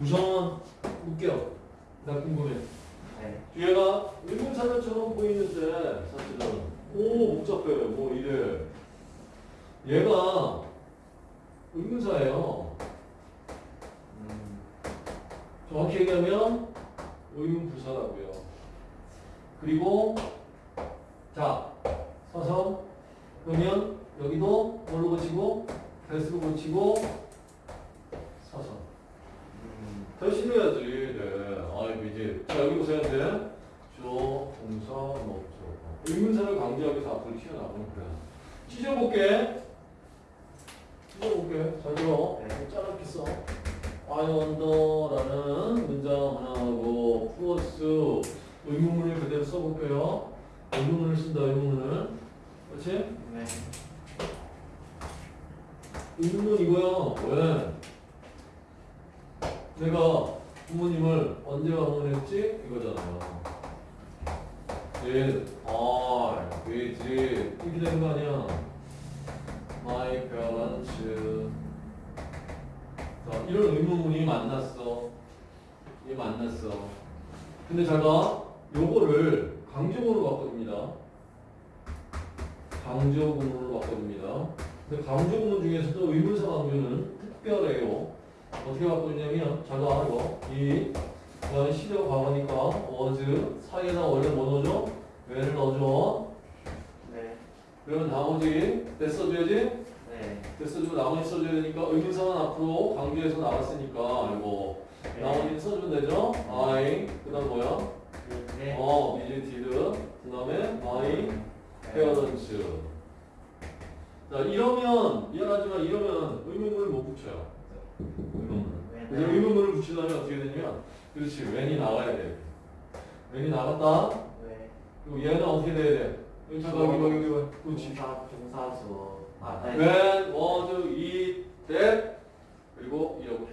우선 웃겨. 나 궁금해. 네. 뒤에가 의문사전처럼 보이는데 사실은 오 복잡해 뭐 이래 얘가 의문사예요 음. 정확히 얘기하면 의문부사라고요 그리고 자 서서 그러면 여기도 뭘로 고치고 대수로 고치고. 대신 해야지 네 아이고 이제 자 여기 보세요. 이제 저 동사 목적 의문사를 강조하기 위해서 앞으로 튀어나오는 거야 찢어볼게. 찢어볼게. 잘 들어. 네. 짜릿게 써 I wonder라는 문장 하나하고 플러스. 의문문을 그대로 써볼게요. 의문문을 쓴다 의문문을. 그렇지? 네. 의문문 이거요. 왜? 내가 부모님을 언제 방문했지? 이거잖아요. did I visit 이렇게 되는 거 아니야? My parents 자, 이런 의문문이 만났어. 얘 만났어. 근데 제가 요거를 강조문으로 바꿔줍니다. 강조문으로 바꿔줍니다. 근데 강조문 중에서도 의문사 강조는 특별해요. 어떻게 바꾸냐면 자가 이거 이 그다음에 시력 과거니까 was 사이에다 원래 뭐 넣어줘? when을 넣어줘. 네. 그러면 나머지 때 써줘야지. 네. 때 써주고 나머지 써줘야 되니까 의문사는 앞으로 강조해서 나왔으니까 이거 네. 나머지는 써주면 되죠. I 그 다음 뭐야? 네. 어 visited 그 다음에 my parents. 자 이러면 미안하지만 이러면 의문문을 못 붙여요. 의문문. 그래서 네. 의문문을 붙이려면 어떻게 되냐면 그렇지 웬이 나가야 돼 웬이 나갔다 네. 그리고 얘는 어떻게 돼야 돼 여기 잠깐 여기 여기 여기 그렇지 중사 중사수. 아, 네. when was it that 그리고 이렇게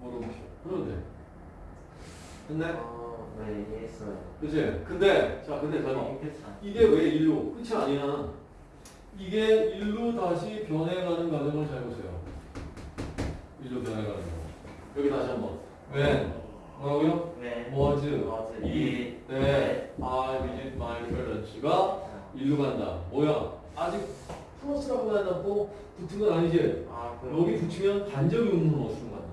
물음표 그러면 돼 됐네 어, 네, 이해했어요. 그치 근데 자 근데 잠깐 이렇게 참. 이게 왜 일로 끝이 아니야 이게 일로 다시 변해가는 과정을 잘 보세요 일로 변해가는 거 여기 다시 한번 when 뭐라고요? 네. was was 이, it 네, I visit my parents가 일로 간다. 뭐야? 아직 플러스라고 해놨고 붙은 건 아니지? 아, 그 여기 붙이면 간접 의문문 어수로 간다.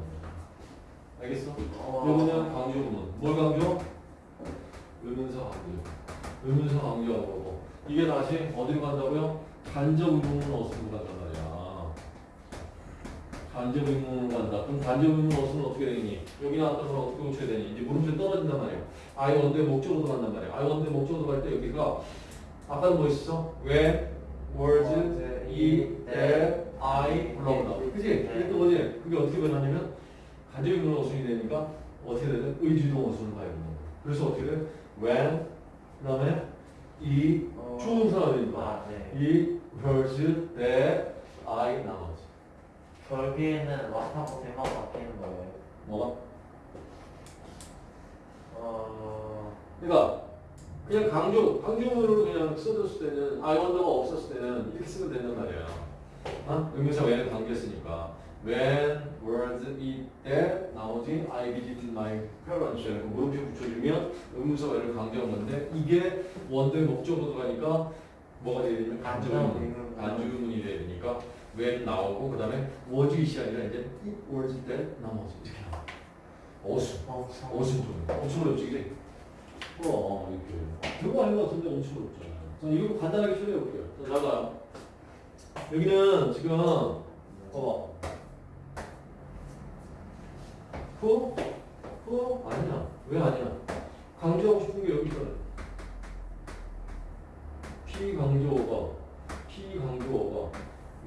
알겠어? 어. 여기는 강조 의문. 뭘 강조? 의문사 강조. 의문사 강조하는 거고. 이게 다시 어디로 간다고요? 간접 의문문 어수로 말이야. 간접 의문으로 간다. 그럼 간접 의문 어수는 어떻게 되니? 여기 나왔던 걸 어떻게 고쳐야 되니? 이제 물음표 떨어진단 말이에요. I 원대 목적으로 간단 말이에요. I 원대 목적으로 갈때 여기가 아까는 뭐 있었어? When, was, it, that, I 불러온다. 그지? 이게 또 뭐지? 그게 어떻게 변하냐면 간접 의문 어순이 되니까 어떻게 되냐? 의주동 어순을 가야 되는 거야. 그래서 어떻게 돼? When, 그 다음에 이 어. 추동사가 되니까 아, 네. 이 was, that, I 나머지. 결국에는 왔하고 대만 바뀌는 거예요. 뭐가? 어, 그러니까 그냥 강조, 강조문으로 그냥 써줬을 때는 I wonder가 없었을 때는 이렇게 쓰면 된단 말이야. 어? 의문사 when을 강조했으니까 when, was, it, that 나머지 I visited my parents 이렇게 물음표 붙여주면 의문사 when을 강조한 건데 이게 원더의 목적으로 들어가니까 뭐가 되냐면 의문이 돼야 되니까 when 나오고 그 다음에 was it이 아니라 이제 it, was, that 나머지 이렇게 나와. 어수. 어, 엄청 좀 엄청 어렵지? 어 이렇게. 별거 아닌 것 같은데 엄청 어렵잖아 자 이거 간단하게 처리해 볼게요. 자 나가요 여기는 지금 어 후? 후? 아니야. 왜 아니야? 강조하고 싶은 게 여기 있잖아 피강조어가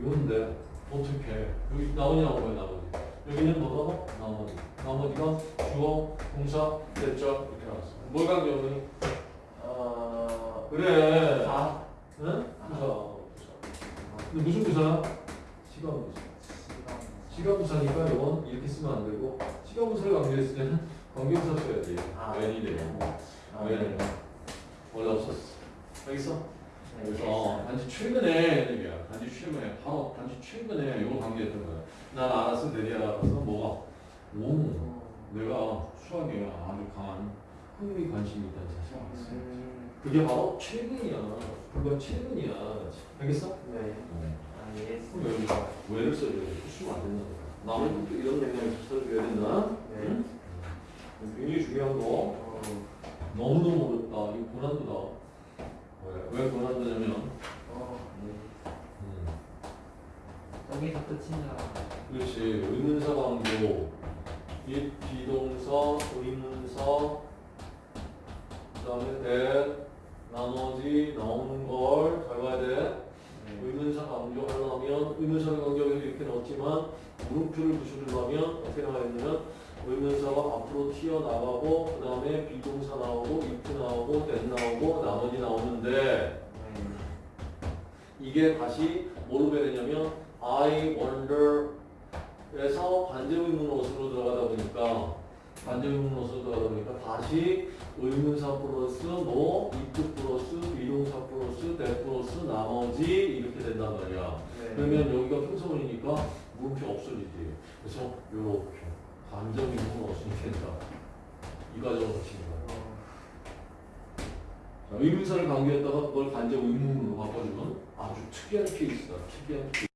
이건데 어떻게 여기 나오냐고 왜 나오지 여기는 뭐가? 나머지 나머지가 주어 동사 대절 이렇게 나왔어. 뭘 강조하니? 어, 그래. 아, 응? 부사 부사. 근데 무슨 부사야? 시간 부사. 시간부사니까 이건 이렇게 쓰면 안 되고 시간부사를 강조했을 때는 관계부사 써야지 아, 웬이 되고 아, 웬 네. 원래 없었어. 알겠어? 네, 이해했어요. 단지 최근에 최근에 바로 단지 최근에 이걸 강조했던 거야. 난 알았어, 내리 알았어, 뭐가? 오, 어, 내가 수학에 아주 강한 흥미 관심이 있다는 사실을 알았어. 음, 그게 바로 최근이야. 불과 최근이야. 알겠어? 네. 어. 알겠습니다. 그럼 여기가 왜를 써야 돼? 쓰면 안 된다. 남의 것도 이런 맥락에서 써줘야 된다. 네. 응? 굉장히 중요한 거. 어, 너무너무 어렵다. 이거 고난도다. 왜? 왜 고난도냐면, 어, 네. 음, 줄 알았는데. 그렇지. 의문사 강조, 이 비동사, 의문사, 그 다음에 대, 나머지 나오는 걸 잘 봐야 돼. 네. 의문사 강조하려면 의문사를 강조해서 이렇게 넣었지만 물음표를 붙이려면 어떻게 나와야 되냐면 의문사가 앞으로 튀어나가고 그 다음에 비동사 나오고 if 나오고 then 나오고 나머지 나오는데 네. 이게 다시 뭐로 배야 되냐면 I wonder 에서 반대의문 어순으로 들어가다 보니까 반대의문 어순으로 들어가다 보니까 다시 의문사 플러스 뭐 if 플러스 비동사 플러스 that 플러스 나머지 이렇게 된단 말이야. 네. 그러면 여기가 평서문이니까 물음표 없어지지. 그래서 요렇게 반대의문 어순이 된다. 이 과정을 거치는 거야. 어, 자, 의문사를 강조했다가 그걸 간접 의문으로 바꿔주면 아주 특이한 케이스다. 특이한 케이스